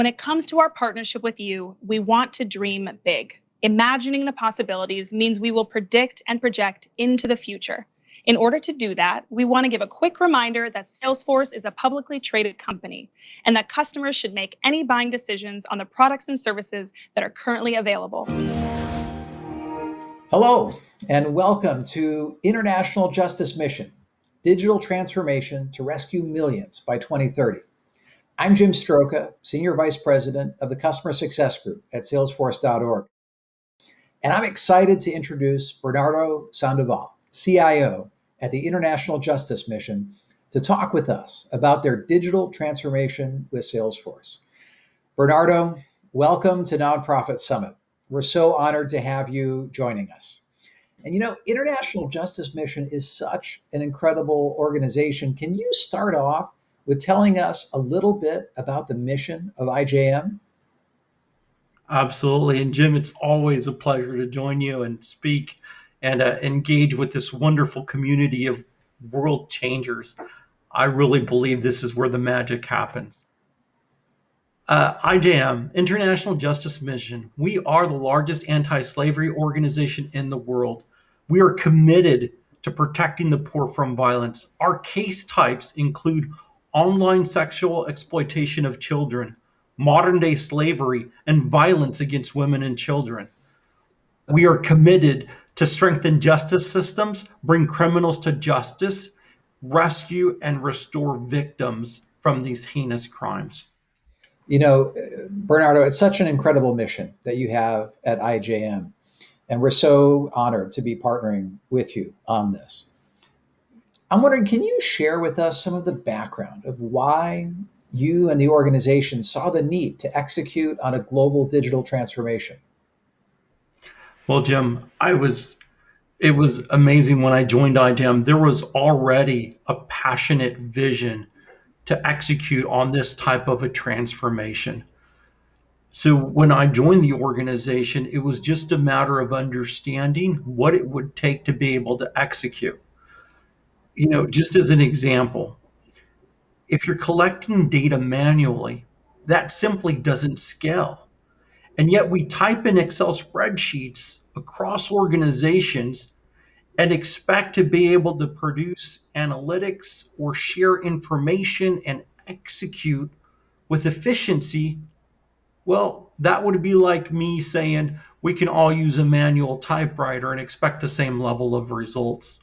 When it comes to our partnership with you, we want to dream big. Imagining the possibilities means we will predict and project into the future. In order to do that, we want to give a quick reminder that Salesforce is a publicly traded company and that customers should make any buying decisions on the products and services that are currently available. Hello, and welcome to International Justice Mission Digital Transformation to Rescue Millions by 2030. I'm Jim Stroka, Senior Vice President of the Customer Success Group at Salesforce.org. And I'm excited to introduce Bernardo Sandoval, CIO at the International Justice Mission, to talk with us about their digital transformation with Salesforce. Bernardo, welcome to Nonprofit Summit. We're so honored to have you joining us. And you know, International Justice Mission is such an incredible organization. Can you start off with telling us a little bit about the mission of IJM? Absolutely. And Jim, it's always a pleasure to join you and speak and uh, engage with this wonderful community of world changers. I really believe this is where the magic happens. Uh, IJM, International Justice Mission, we are the largest anti slavery organization in the world. We are committed to protecting the poor from violence. Our case types include online sexual exploitation of children, modern day slavery, and violence against women and children. We are committed to strengthen justice systems, bring criminals to justice, rescue and restore victims from these heinous crimes. You know, Bernardo, it's such an incredible mission that you have at IJM. And we're so honored to be partnering with you on this. I'm wondering, can you share with us some of the background of why you and the organization saw the need to execute on a global digital transformation? Well, Jim, I was it was amazing when I joined IJM. There was already a passionate vision to execute on this type of a transformation. So when I joined the organization, it was just a matter of understanding what it would take to be able to execute. You know, just as an example, if you're collecting data manually, that simply doesn't scale. And yet we type in Excel spreadsheets across organizations and expect to be able to produce analytics or share information and execute with efficiency, well, that would be like me saying we can all use a manual typewriter and expect the same level of results.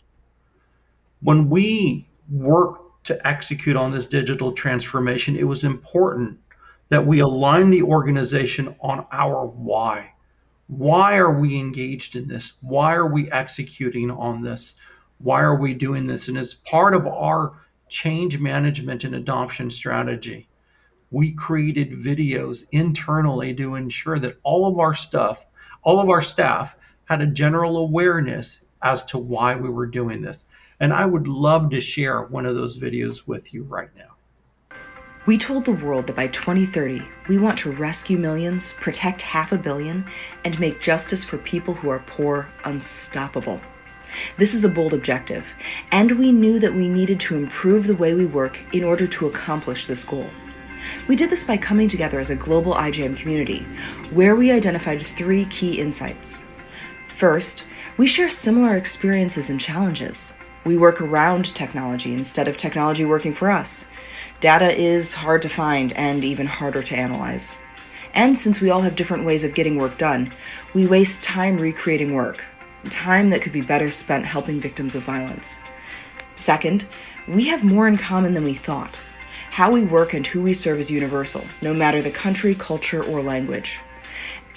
When we worked to execute on this digital transformation, it was important that we align the organization on our why. Why are we engaged in this? Why are we executing on this? Why are we doing this? And as part of our change management and adoption strategy, we created videos internally to ensure that all of our stuff, all of our staff had a general awareness as to why we were doing this. And I would love to share one of those videos with you right now. We told the world that by 2030, we want to rescue millions, protect half a billion, and make justice for people who are poor unstoppable. This is a bold objective, and we knew that we needed to improve the way we work in order to accomplish this goal. We did this by coming together as a global IJM community, where we identified three key insights. First, we share similar experiences and challenges. We work around technology instead of technology working for us. Data is hard to find and even harder to analyze. And since we all have different ways of getting work done, we waste time recreating work, time that could be better spent helping victims of violence. Second, we have more in common than we thought. How we work and who we serve is universal, no matter the country, culture, or language.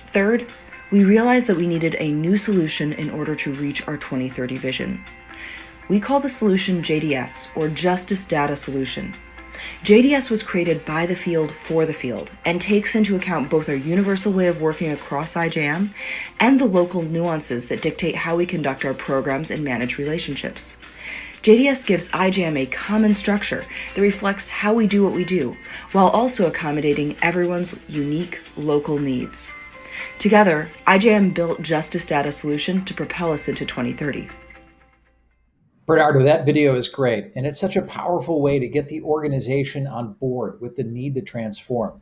Third, we realized that we needed a new solution in order to reach our 2030 vision. We call the solution JDS, or Justice Data Solution. JDS was created by the field for the field and takes into account both our universal way of working across IJM and the local nuances that dictate how we conduct our programs and manage relationships. JDS gives IJM a common structure that reflects how we do what we do, while also accommodating everyone's unique local needs. Together, IJM built Justice Data Solution to propel us into 2030. Bernardo, that video is great. And it's such a powerful way to get the organization on board with the need to transform.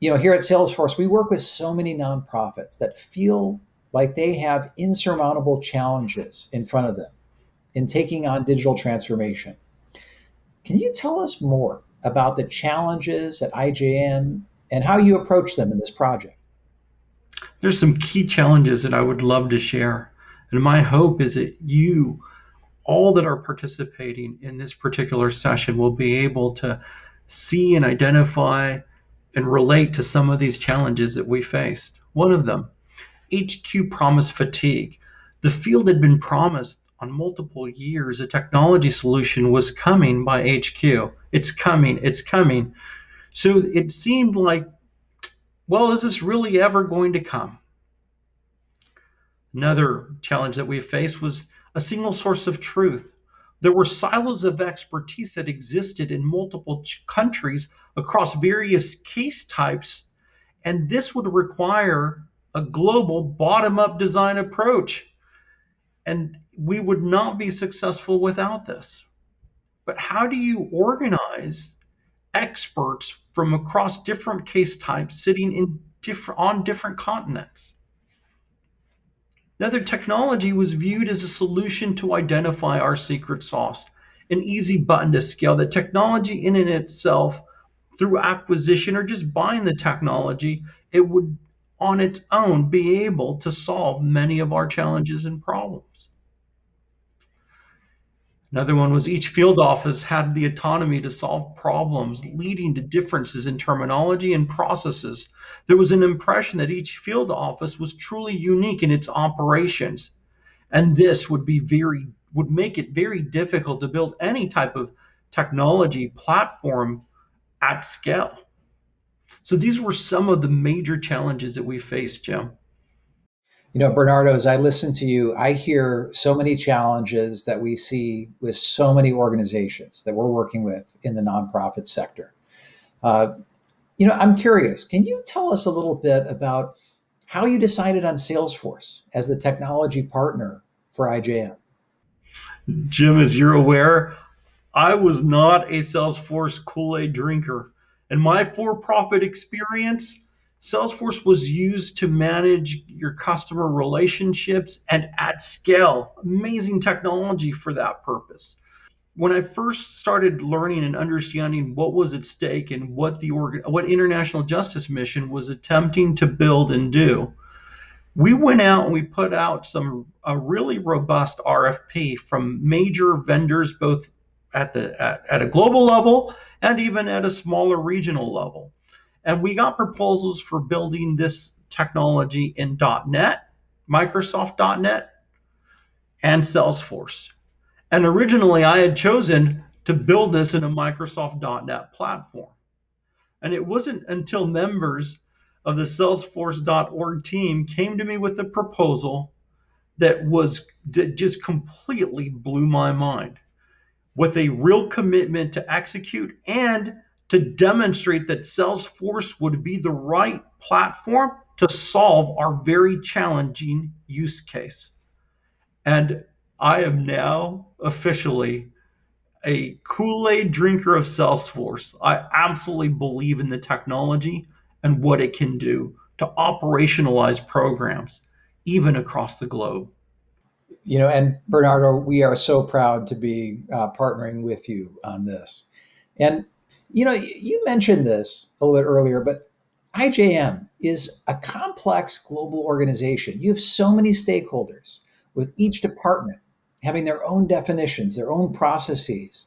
you know, here at Salesforce, we work with so many nonprofits that feel like they have insurmountable challenges in front of them in taking on digital transformation. Can you tell us more about the challenges at IJM and how you approach them in this project? There's some key challenges that I would love to share. And my hope is that you, all that are participating in this particular session, will be able to see and identify and relate to some of these challenges that we faced. One of them, HQ promise fatigue. The field had been promised on multiple years a technology solution was coming by HQ. It's coming, it's coming. So it seemed like, well, is this really ever going to come? Another challenge that we faced was a single source of truth. There were silos of expertise that existed in multiple countries across various case types, and this would require a global bottom up design approach. And we would not be successful without this. But how do you organize experts from across different case types sitting in on different continents? Another technology was viewed as a solution to identify our secret sauce, an easy button to scale. The technology in and itself, through acquisition or just buying the technology, it would on its own be able to solve many of our challenges and problems. Another one was each field office had the autonomy to solve problems, leading to differences in terminology and processes. There was an impression that each field office was truly unique in its operations. And this would be very would make it very difficult to build any type of technology platform at scale. So these were some of the major challenges that we faced, Jim. You know, Bernardo, as I listen to you, I hear so many challenges that we see with so many organizations that we're working with in the nonprofit sector. Uh, you know, I'm curious, can you tell us a little bit about how you decided on Salesforce as the technology partner for IJM? Jim, as you're aware, I was not a Salesforce Kool Aid drinker. And my for profit experience, Salesforce was used to manage your customer relationships and at scale. Amazing technology for that purpose. When I first started learning and understanding what was at stake and what the what International Justice Mission was attempting to build and do, we went out and we put out some a really robust RFP from major vendors, both at the at, at a global level and even at a smaller regional level. And we got proposals for building this technology in .NET, Microsoft.NET, and Salesforce. And originally I had chosen to build this in a Microsoft.NET platform. And it wasn't until members of the Salesforce.org team came to me with a proposal that was that just completely blew my mind with a real commitment to execute and to demonstrate that Salesforce would be the right platform to solve our very challenging use case. And I am now officially a Kool Aid drinker of Salesforce. I absolutely believe in the technology and what it can do to operationalize programs, even across the globe. You know, and Bernardo, we are so proud to be uh, partnering with you on this. And you know, you mentioned this a little bit earlier, but IJM is a complex global organization. You have so many stakeholders with each department having their own definitions, their own processes.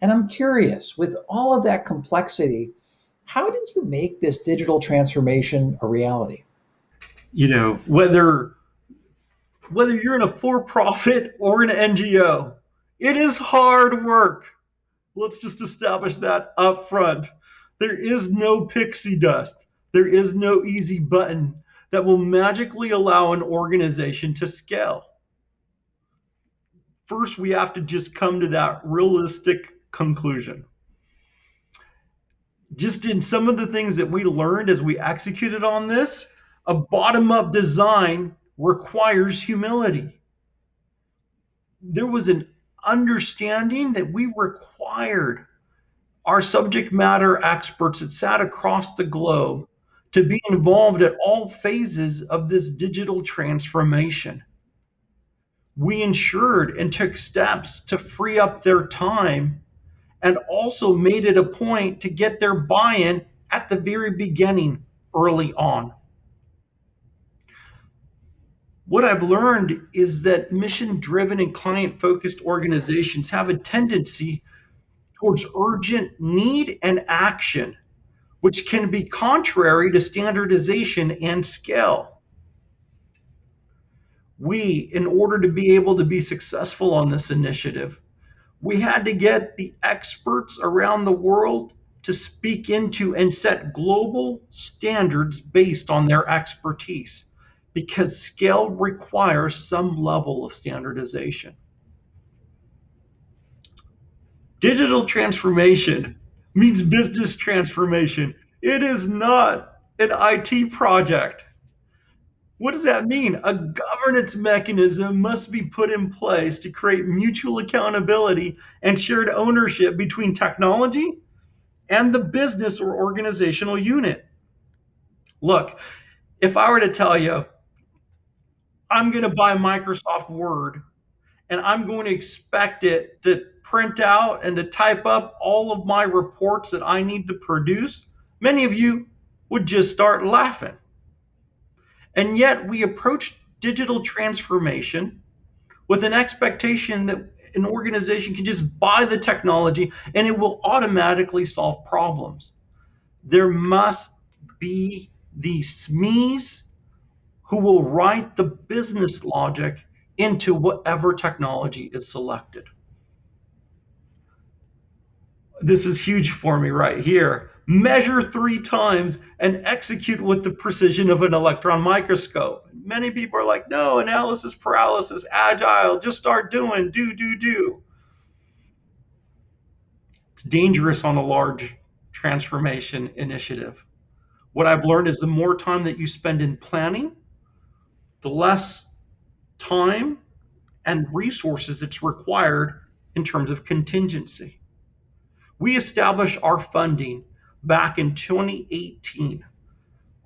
And I'm curious, with all of that complexity, how did you make this digital transformation a reality? You know, whether whether you're in a for-profit or an NGO, it is hard work. Let's just establish that up front. There is no pixie dust. There is no easy button that will magically allow an organization to scale. First, we have to just come to that realistic conclusion. Just in some of the things that we learned as we executed on this, a bottom up design requires humility. There was an understanding that we required our subject matter experts that sat across the globe to be involved at all phases of this digital transformation. We ensured and took steps to free up their time and also made it a point to get their buy in at the very beginning early on. What I've learned is that mission driven and client focused organizations have a tendency towards urgent need and action, which can be contrary to standardization and scale. We, in order to be able to be successful on this initiative, we had to get the experts around the world to speak into and set global standards based on their expertise because scale requires some level of standardization. Digital transformation means business transformation. It is not an IT project. What does that mean? A governance mechanism must be put in place to create mutual accountability and shared ownership between technology and the business or organizational unit. Look, if I were to tell you, I'm going to buy Microsoft Word and I'm going to expect it to print out and to type up all of my reports that I need to produce, many of you would just start laughing. And yet we approach digital transformation with an expectation that an organization can just buy the technology and it will automatically solve problems. There must be the SMEs who will write the business logic into whatever technology is selected. This is huge for me right here. Measure three times and execute with the precision of an electron microscope. Many people are like, no, analysis paralysis, agile, just start doing, do, do, do. It's dangerous on a large transformation initiative. What I've learned is the more time that you spend in planning, the less time and resources it's required in terms of contingency. We established our funding back in 2018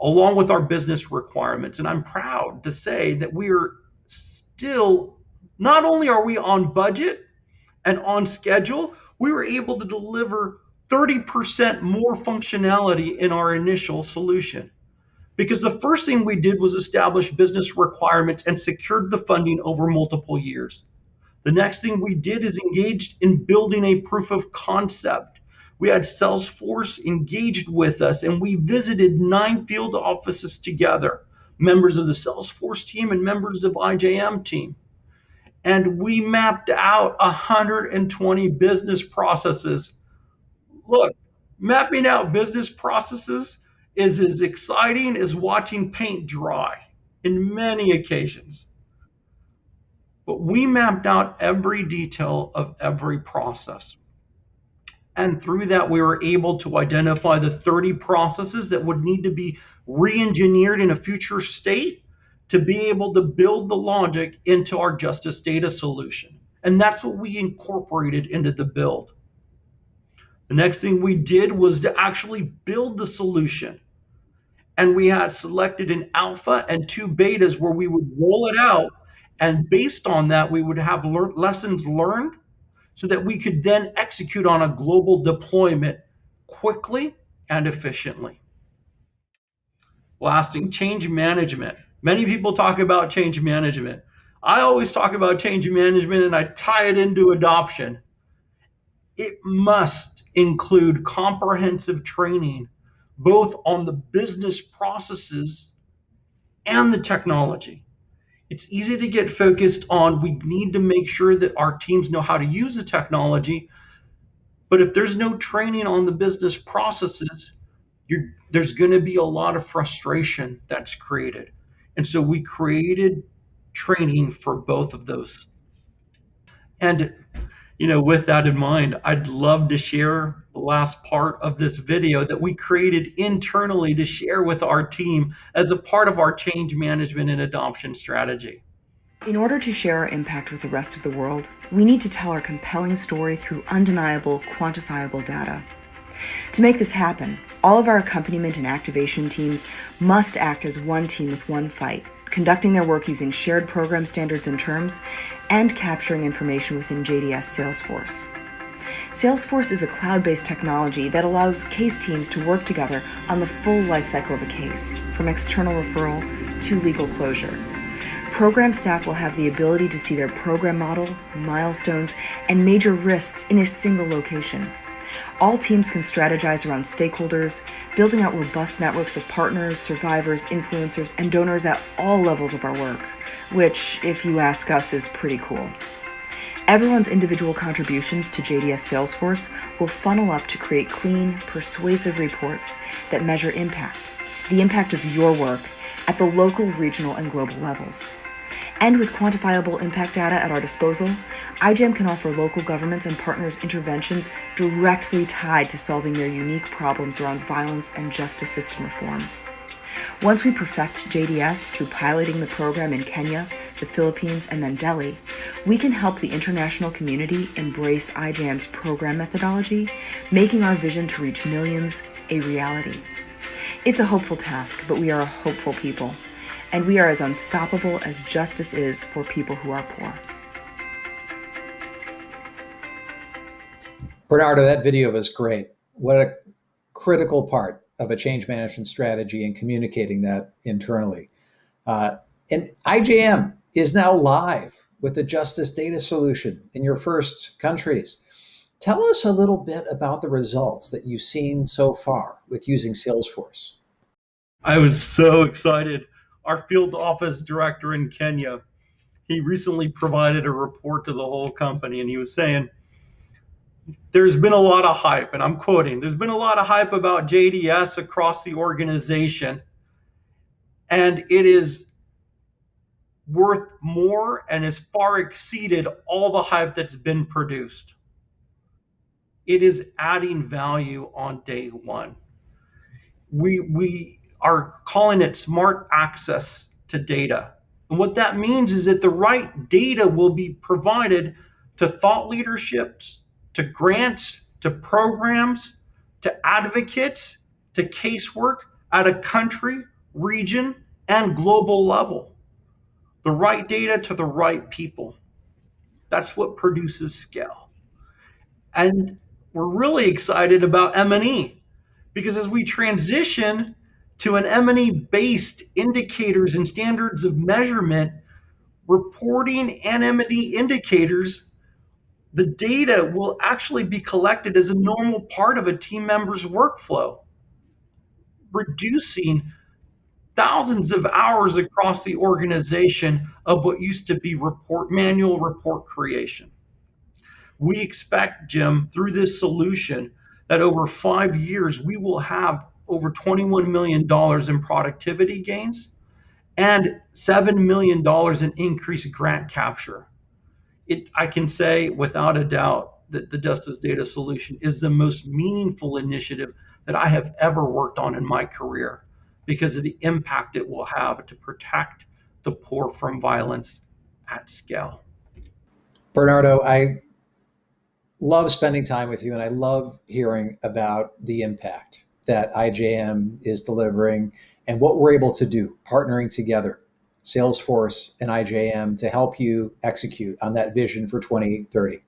along with our business requirements. And I'm proud to say that we are still, not only are we on budget and on schedule, we were able to deliver 30% more functionality in our initial solution. Because the first thing we did was establish business requirements and secured the funding over multiple years. The next thing we did is engaged in building a proof of concept we had Salesforce engaged with us, and we visited nine field offices together, members of the Salesforce team and members of IJM team. And we mapped out 120 business processes. Look, mapping out business processes is as exciting as watching paint dry in many occasions. But we mapped out every detail of every process. And through that, we were able to identify the 30 processes that would need to be re engineered in a future state to be able to build the logic into our justice data solution. And that's what we incorporated into the build. The next thing we did was to actually build the solution. And we had selected an alpha and two betas where we would roll it out. And based on that, we would have le- lessons learned so that we could then execute on a global deployment quickly and efficiently. Lasting change management. Many people talk about change management. I always talk about change management and I tie it into adoption. It must include comprehensive training, both on the business processes and the technology. It's easy to get focused on we need to make sure that our teams know how to use the technology. But if there's no training on the business processes, there's going to be a lot of frustration that's created. And so we created training for both of those. And you know, with that in mind, I'd love to share last part of this video that we created internally to share with our team as a part of our change management and adoption strategy. In order to share our impact with the rest of the world, we need to tell our compelling story through undeniable, quantifiable data. To make this happen, all of our accompaniment and activation teams must act as one team with one fight, conducting their work using shared program standards and terms, and capturing information within JDS Salesforce. Salesforce is a cloud based technology that allows case teams to work together on the full lifecycle of a case, from external referral to legal closure. Program staff will have the ability to see their program model, milestones, and major risks in a single location. All teams can strategize around stakeholders, building out robust networks of partners, survivors, influencers, and donors at all levels of our work, which, if you ask us, is pretty cool. Everyone's individual contributions to JDS Salesforce will funnel up to create clean, persuasive reports that measure impact, the impact of your work at the local, regional, and global levels. And with quantifiable impact data at our disposal, IJM can offer local governments and partners interventions directly tied to solving their unique problems around violence and justice system reform. Once we perfect JDS through piloting the program in Kenya, the Philippines, and then Delhi, we can help the international community embrace IJM's program methodology, making our vision to reach millions a reality. It's a hopeful task, but we are a hopeful people, and we are as unstoppable as justice is for people who are poor. Bernardo, that video was great. What a critical part of a change management strategy and communicating that internally. Uh, and IJM is now live with the Justice Data Solution in your first countries. Tell us a little bit about the results that you've seen so far with using Salesforce. I was so excited. Our field office director in Kenya, he recently provided a report to the whole company and he was saying, there's been a lot of hype, and I'm quoting, there's been a lot of hype about JDS across the organization, and it is worth more and has far exceeded all the hype that's been produced. It is adding value on day one. We, we are calling it smart access to data. And what that means is that the right data will be provided to thought leaderships, to grants, to programs, to advocates, to casework at a country, region, and global level. The right data to the right people. That's what produces scale. And we're really excited about M&E because as we transition to an M&E based indicators and standards of measurement, reporting and M&E indicators the data will actually be collected as a normal part of a team member's workflow, reducing thousands of hours across the organization of what used to be report manual report creation. We expect, Jim, through this solution, that over five years we will have over $21 million in productivity gains and $7 million in increased grant capture it, I can say without a doubt that the Justice Data Solution is the most meaningful initiative that I have ever worked on in my career because of the impact it will have to protect the poor from violence at scale. Bernardo, I love spending time with you and I love hearing about the impact that IJM is delivering and what we're able to do partnering together Salesforce and IJM to help you execute on that vision for 2030.